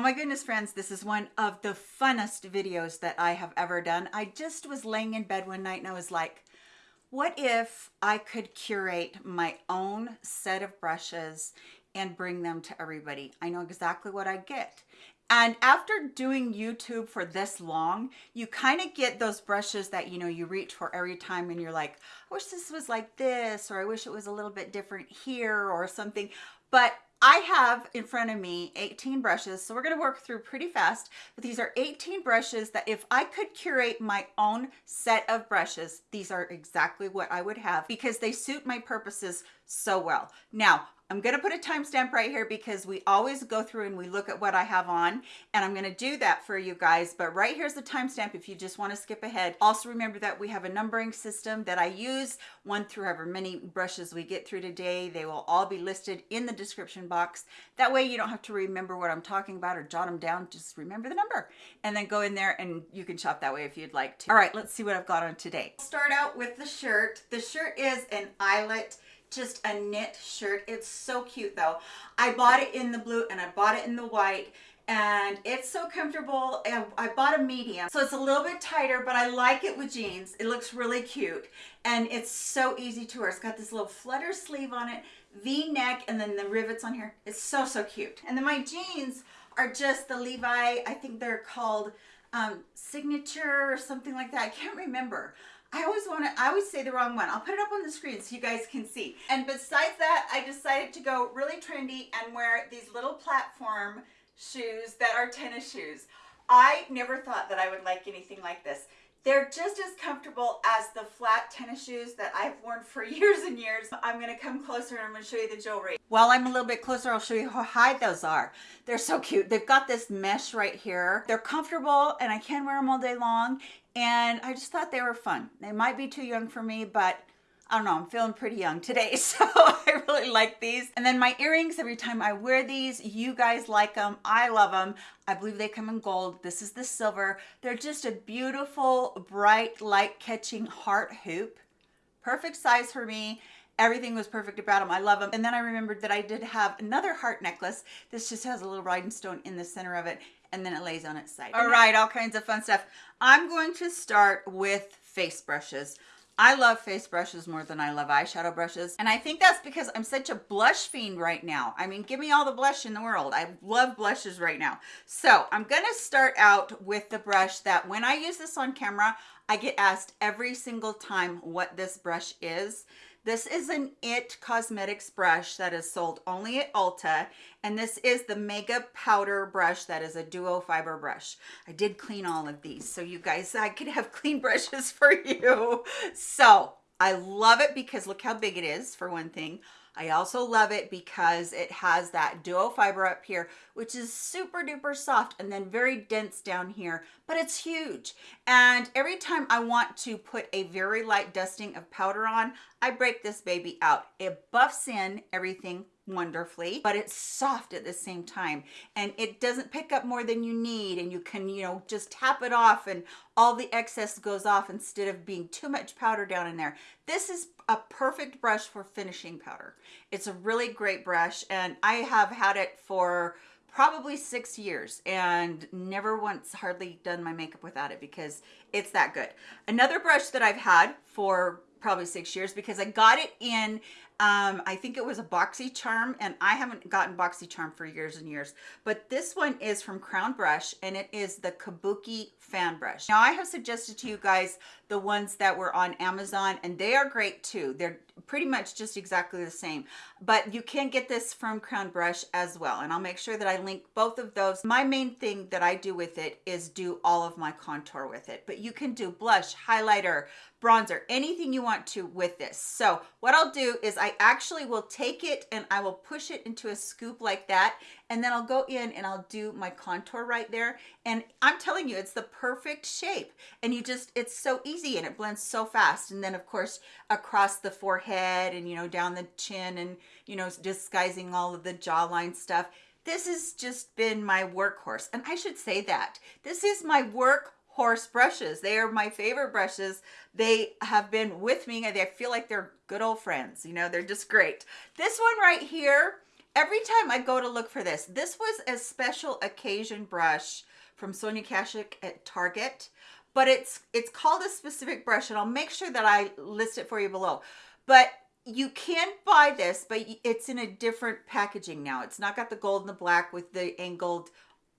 Oh my goodness, friends, this is one of the funnest videos that I have ever done. I just was laying in bed one night and I was like, what if I could curate my own set of brushes and bring them to everybody? I know exactly what I get. And after doing YouTube for this long, you kind of get those brushes that, you know, you reach for every time and you're like, I wish this was like this, or I wish it was a little bit different here or something. But I have in front of me 18 brushes, so we're gonna work through pretty fast, but these are 18 brushes that if I could curate my own set of brushes, these are exactly what I would have because they suit my purposes so well. Now, I'm going to put a timestamp right here because we always go through and we look at what I have on and I'm going to do that for you guys. But right here's the timestamp if you just want to skip ahead. Also remember that we have a numbering system that I use one through however many brushes we get through today. They will all be listed in the description box. That way you don't have to remember what I'm talking about or jot them down. Just remember the number and then go in there and you can shop that way if you'd like to. All right, let's see what I've got on today. Start out with the shirt. The shirt is an eyelet just a knit shirt. It's so cute though. I bought it in the blue and I bought it in the white and it's so comfortable. I bought a medium, so it's a little bit tighter, but I like it with jeans. It looks really cute and it's so easy to wear. It's got this little flutter sleeve on it, V-neck, and then the rivets on here. It's so, so cute. And then my jeans are just the Levi, I think they're called um, Signature or something like that. I can't remember. I always want to, I always say the wrong one. I'll put it up on the screen so you guys can see. And besides that, I decided to go really trendy and wear these little platform shoes that are tennis shoes. I never thought that I would like anything like this. They're just as comfortable as the flat tennis shoes that I've worn for years and years. I'm gonna come closer and I'm gonna show you the jewelry. While I'm a little bit closer, I'll show you how high those are. They're so cute. They've got this mesh right here. They're comfortable and I can wear them all day long. And I just thought they were fun. They might be too young for me, but I don't know, I'm feeling pretty young today, so I really like these. And then my earrings, every time I wear these, you guys like them, I love them. I believe they come in gold. This is the silver. They're just a beautiful, bright, light-catching heart hoop. Perfect size for me. Everything was perfect about them. I love them. And then I remembered that I did have another heart necklace. This just has a little rhinestone in the center of it and then it lays on its side. All right, all kinds of fun stuff. I'm going to start with face brushes. I love face brushes more than I love eyeshadow brushes. And I think that's because I'm such a blush fiend right now. I mean, give me all the blush in the world. I love blushes right now. So I'm going to start out with the brush that when I use this on camera, I get asked every single time what this brush is. This is an IT Cosmetics brush that is sold only at Ulta, and this is the Mega Powder brush that is a duo fiber brush. I did clean all of these, so you guys, I could have clean brushes for you. So I love it because look how big it is, for one thing. I also love it because it has that duo fiber up here, which is super duper soft and then very dense down here, but it's huge. And every time I want to put a very light dusting of powder on, I break this baby out. It buffs in everything wonderfully, but it's soft at the same time. And it doesn't pick up more than you need. And you can, you know, just tap it off and all the excess goes off instead of being too much powder down in there. This is a perfect brush for finishing powder. It's a really great brush and I have had it for probably six years and never once hardly done my makeup without it because it's that good. Another brush that I've had for probably six years because I got it in um, I think it was a BoxyCharm, and I haven't gotten BoxyCharm for years and years, but this one is from Crown Brush and it is the Kabuki fan brush. Now I have suggested to you guys the ones that were on Amazon and they are great too. They're pretty much just exactly the same, but you can get this from Crown Brush as well. And I'll make sure that I link both of those. My main thing that I do with it is do all of my contour with it, but you can do blush, highlighter, bronzer, anything you want to with this. So what I'll do is I actually will take it and I will push it into a scoop like that. And then I'll go in and I'll do my contour right there. And I'm telling you, it's the perfect shape. And you just, it's so easy and it blends so fast. And then of course, across the forehead and, you know, down the chin and, you know, disguising all of the jawline stuff. This has just been my workhorse. And I should say that. This is my work horse brushes. They are my favorite brushes. They have been with me and I feel like they're good old friends. You know, they're just great. This one right here every time I go to look for this, this was a special occasion brush from Sonia Kashuk at Target, but it's it's called a specific brush and I'll make sure that I list it for you below. But you can buy this, but it's in a different packaging now. It's not got the gold and the black with the angled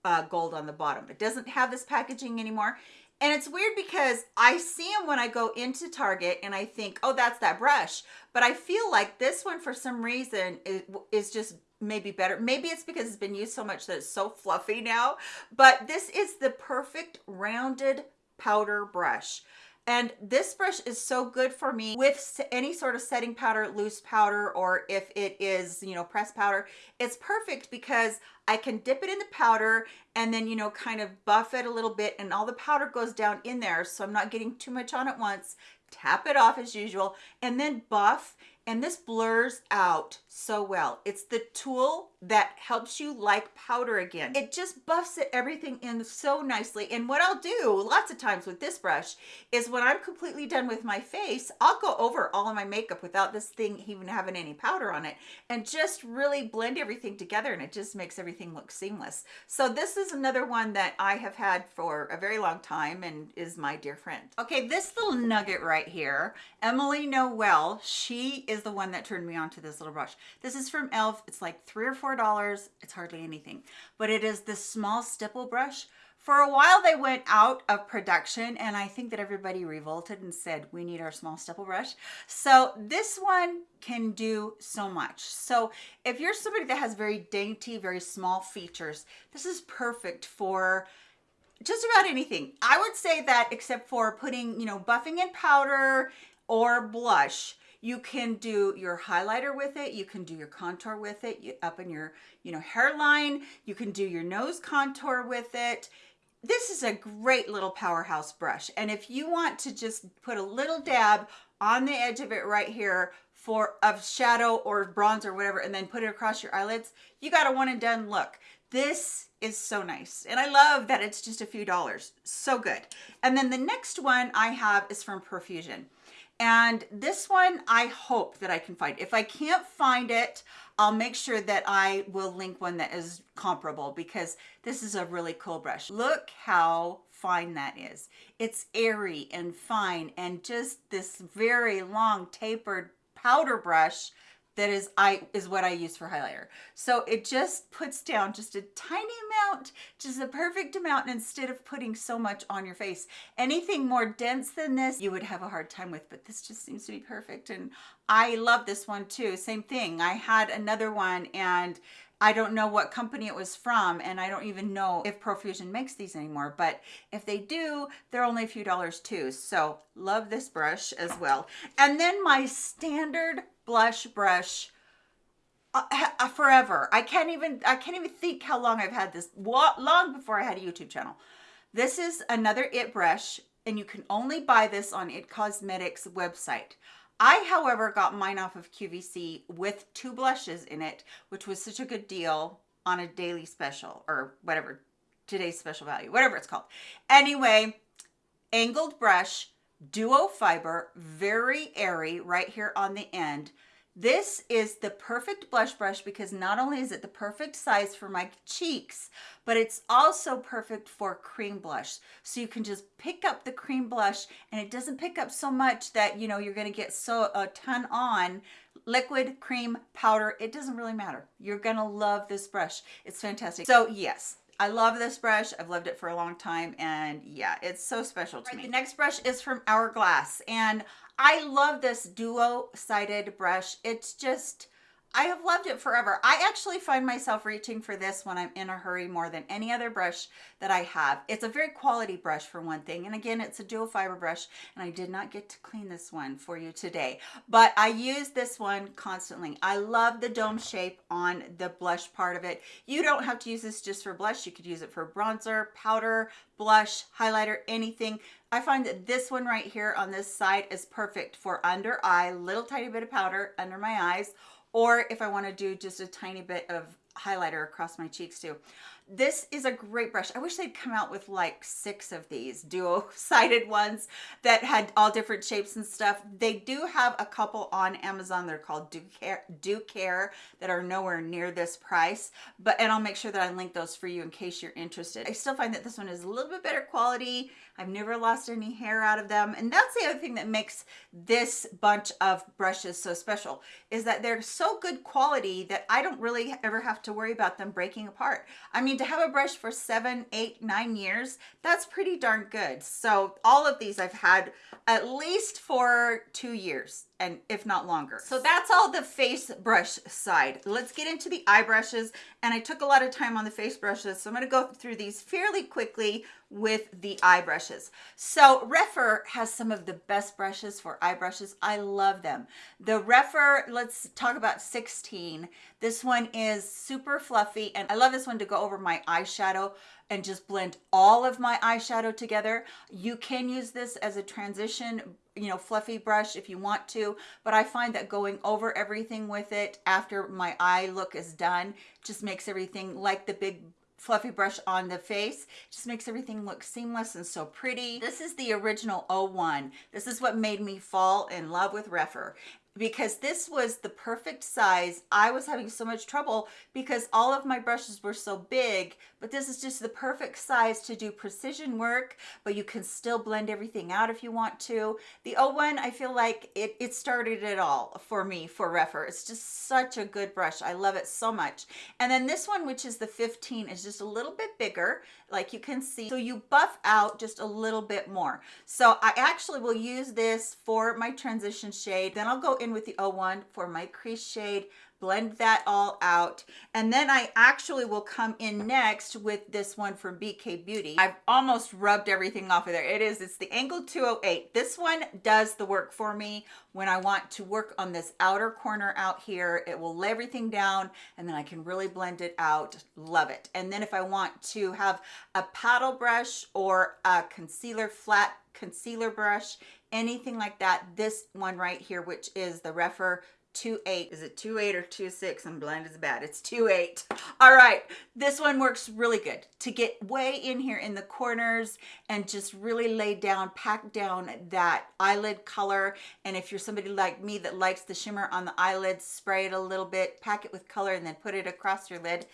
uh, gold on the bottom. It doesn't have this packaging anymore. And it's weird because I see them when I go into Target and I think, oh, that's that brush. But I feel like this one, for some reason, is, is just maybe better. Maybe it's because it's been used so much that it's so fluffy now. But this is the perfect rounded powder brush. And this brush is so good for me with any sort of setting powder, loose powder, or if it is, you know, pressed powder, it's perfect because I can dip it in the powder and then, you know, kind of buff it a little bit and all the powder goes down in there. So I'm not getting too much on at once. Tap it off as usual and then buff and this blurs out so well. It's the tool that helps you like powder again. It just buffs it everything in so nicely. And what I'll do lots of times with this brush is when I'm completely done with my face, I'll go over all of my makeup without this thing even having any powder on it and just really blend everything together and it just makes everything look seamless. So this is another one that I have had for a very long time and is my dear friend. Okay, this little nugget right here, Emily Noel, she is the one that turned me on to this little brush. This is from e.l.f. It's like three or four dollars. It's hardly anything, but it is this small stipple brush. For a while they went out of production and I think that everybody revolted and said, we need our small stipple brush. So this one can do so much. So if you're somebody that has very dainty, very small features, this is perfect for just about anything. I would say that except for putting, you know, buffing in powder or blush, you can do your highlighter with it. You can do your contour with it you, up in your, you know, hairline. You can do your nose contour with it. This is a great little powerhouse brush. And if you want to just put a little dab on the edge of it right here for of shadow or bronze or whatever, and then put it across your eyelids, you got a one and done look. This is so nice. And I love that it's just a few dollars. So good. And then the next one I have is from Profusion. And this one, I hope that I can find. If I can't find it, I'll make sure that I will link one that is comparable because this is a really cool brush. Look how fine that is. It's airy and fine and just this very long tapered powder brush that is I is what I use for highlighter. So it just puts down just a tiny amount, just a perfect amount instead of putting so much on your face. Anything more dense than this, you would have a hard time with, but this just seems to be perfect. And I love this one too. Same thing. I had another one and I don't know what company it was from and I don't even know if Profusion makes these anymore but if they do they're only a few dollars too so love this brush as well and then my standard blush brush uh, uh, forever. I can't even I can't even think how long I've had this. Long before I had a YouTube channel. This is another IT brush, and you can only buy this on IT Cosmetics website. I, however, got mine off of QVC with two blushes in it, which was such a good deal on a daily special or whatever, today's special value, whatever it's called. Anyway, angled brush, duo fiber, very airy right here on the end. This is the perfect blush brush because not only is it the perfect size for my cheeks, but it's also perfect for cream blush. So you can just pick up the cream blush and it doesn't pick up so much that, you know, you're going to get so a ton on liquid, cream, powder. It doesn't really matter. You're going to love this brush. It's fantastic. So yes, I love this brush. I've loved it for a long time and yeah, it's so special to right, me. The next brush is from Hourglass and I love this duo-sided brush. It's just, I have loved it forever. I actually find myself reaching for this when I'm in a hurry more than any other brush that I have. It's a very quality brush for one thing. And again, it's a dual fiber brush and I did not get to clean this one for you today, but I use this one constantly. I love the dome shape on the blush part of it. You don't have to use this just for blush. You could use it for bronzer, powder, blush, highlighter, anything. I find that this one right here on this side is perfect for under eye, little tiny bit of powder under my eyes, or if I want to do just a tiny bit of highlighter across my cheeks too. This is a great brush. I wish they'd come out with like six of these dual-sided ones that had all different shapes and stuff. They do have a couple on Amazon. They're called Do Care, Ducare that are nowhere near this price, but and I'll make sure that I link those for you in case you're interested. I still find that this one is a little bit better quality. I've never lost any hair out of them. And that's the other thing that makes this bunch of brushes so special is that they're so good quality that I don't really ever have to worry about them breaking apart. I mean, to have a brush for seven, eight, nine years, that's pretty darn good. So all of these I've had at least for two years and if not longer. So that's all the face brush side. Let's get into the eye brushes. And I took a lot of time on the face brushes, so I'm gonna go through these fairly quickly with the eye brushes. So Rephr has some of the best brushes for eye brushes. I love them. The Rephr, let's talk about 16. This one is super fluffy and I love this one to go over my eyeshadow and just blend all of my eyeshadow together. You can use this as a transition you know, fluffy brush if you want to, but I find that going over everything with it after my eye look is done just makes everything like the big fluffy brush on the face. Just makes everything look seamless and so pretty. This is the original 01 this is what made me fall in love with Rephr because this was the perfect size. I was having so much trouble because all of my brushes were so big, but this is just the perfect size to do precision work, but you can still blend everything out if you want to. The 01, I feel like it, it started it all for me for Rephr. It's just such a good brush. I love it so much. And then this one, which is the 15, is just a little bit bigger, like you can see. So you buff out just a little bit more. So I actually will use this for my transition shade. Then I'll go in with the 01 for my crease shade, blend that all out. And then I actually will come in next with this one from BK Beauty. I've almost rubbed everything off of there. It is, it's the Angle 208. This one does the work for me when I want to work on this outer corner out here. It will lay everything down and then I can really blend it out. Love it. And then if I want to have a paddle brush or a concealer flat concealer brush anything like that this one right here which is the Rephr 2.8 is it two eight or two six? i'm blind as a bat. it's two eight. all right this one works really good to get way in here in the corners and just really lay down pack down that eyelid color and if you're somebody like me that likes the shimmer on the eyelids spray it a little bit pack it with color and then put it across your lid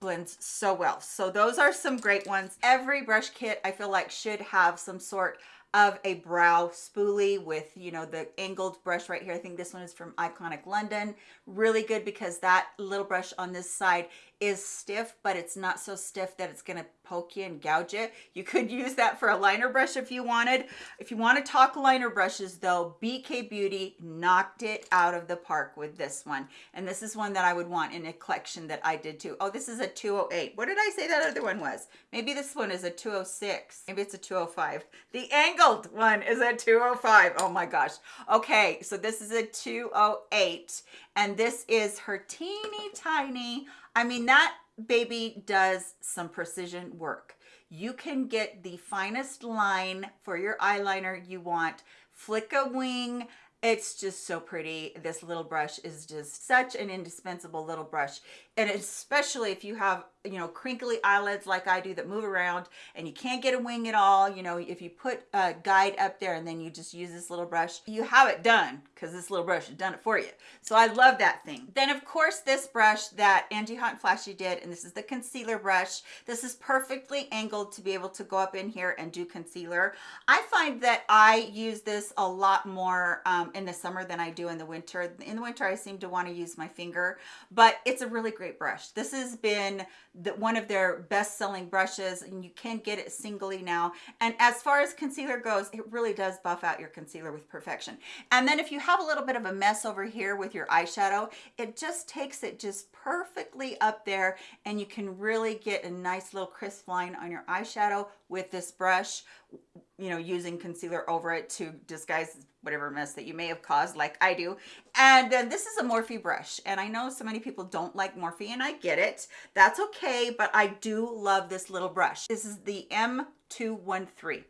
blends so well so those are some great ones every brush kit i feel like should have some sort of a brow spoolie with, you know, the angled brush right here. I think this one is from Iconic London. Really good because that little brush on this side is stiff, but it's not so stiff that it's gonna poke you and gouge you. You could use that for a liner brush if you wanted. If you wanna talk liner brushes though, BK Beauty knocked it out of the park with this one. And this is one that I would want in a collection that I did too. Oh, this is a 208. What did I say that other one was? Maybe this one is a 206. Maybe it's a 205. The angled one is a 205. Oh my gosh. Okay, so this is a 208 and this is her teeny tiny I mean, that baby does some precision work. You can get the finest line for your eyeliner you want, flick a wing, it's just so pretty. This little brush is just such an indispensable little brush. And especially if you have you know, crinkly eyelids like I do that move around and you can't get a wing at all. You know, if you put a guide up there and then you just use this little brush, you have it done because this little brush has done it for you. So I love that thing. Then of course this brush that Angie Hot and Flashy did, and this is the concealer brush. This is perfectly angled to be able to go up in here and do concealer. I find that I use this a lot more um, in the summer than I do in the winter. In the winter, I seem to want to use my finger, but it's a really great brush. This has been the, one of their best-selling brushes and you can get it singly now. And as far as concealer goes it really does buff out your concealer with perfection. And then if you have a little bit of a mess over here with your eyeshadow it just takes it just perfectly up there and you can really get a nice little crisp line on your eyeshadow with this brush you know using concealer over it to disguise whatever mess that you may have caused like I do. And then this is a Morphe brush. And I know so many people don't like Morphe and I get it. That's okay, but I do love this little brush. This is the M213.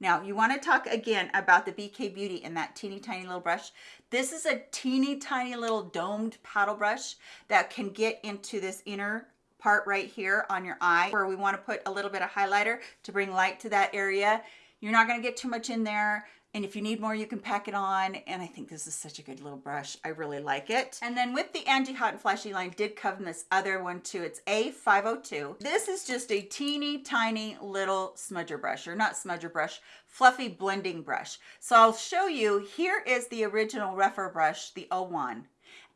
Now you wanna talk again about the BK Beauty and that teeny tiny little brush. This is a teeny tiny little domed paddle brush that can get into this inner part right here on your eye where we want to put a little bit of highlighter to bring light to that area. You're not going to get too much in there. And if you need more, you can pack it on. And I think this is such a good little brush. I really like it. And then with the Angie Hot and Flashy line did come this other one too. It's A502. This is just a teeny tiny little smudger brush, or not smudger brush, fluffy blending brush. So I'll show you, here is the original Rephr brush, the 01.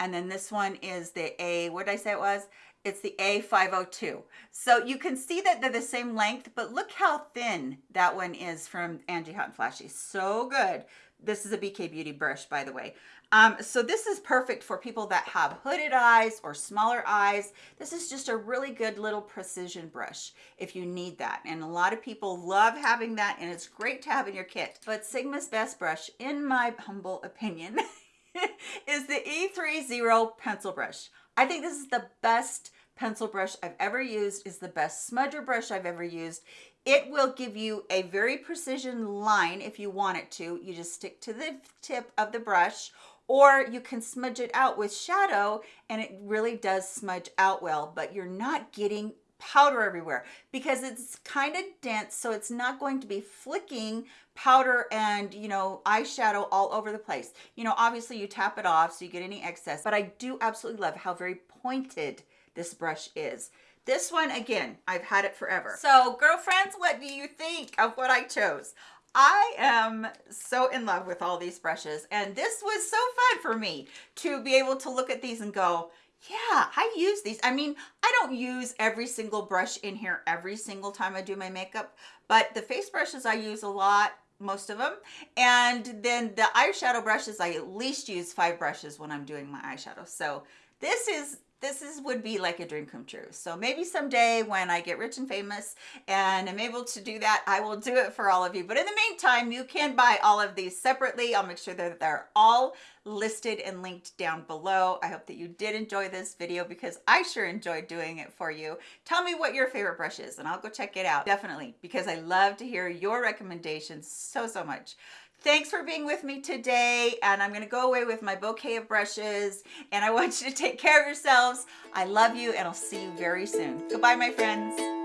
And then this one is the A, what did I say it was? It's the A502. So you can see that they're the same length, but look how thin that one is from Angie Hot and Flashy. So good. This is a BK Beauty brush, by the way. Um, so this is perfect for people that have hooded eyes or smaller eyes. This is just a really good little precision brush if you need that. And a lot of people love having that and it's great to have in your kit. But Sigma's best brush, in my humble opinion, is the E30 pencil brush. I think this is the best pencil brush I've ever used, is the best smudger brush I've ever used. It will give you a very precision line if you want it to. You just stick to the tip of the brush or you can smudge it out with shadow and it really does smudge out well, but you're not getting powder everywhere because it's kind of dense so it's not going to be flicking powder and you know eyeshadow all over the place. You know obviously you tap it off so you get any excess but I do absolutely love how very pointed this brush is. This one again I've had it forever. So girlfriends what do you think of what I chose? I am so in love with all these brushes and this was so fun for me to be able to look at these and go yeah, I use these. I mean, I don't use every single brush in here every single time I do my makeup, but the face brushes I use a lot, most of them. And then the eyeshadow brushes, I at least use five brushes when I'm doing my eyeshadow. So this is this is would be like a dream come true. So maybe someday when I get rich and famous and I'm able to do that, I will do it for all of you. But in the meantime, you can buy all of these separately. I'll make sure that they're all listed and linked down below. I hope that you did enjoy this video because I sure enjoyed doing it for you. Tell me what your favorite brush is and I'll go check it out. Definitely, because I love to hear your recommendations so, so much. Thanks for being with me today. And I'm going to go away with my bouquet of brushes. And I want you to take care of yourselves. I love you and I'll see you very soon. Goodbye, my friends.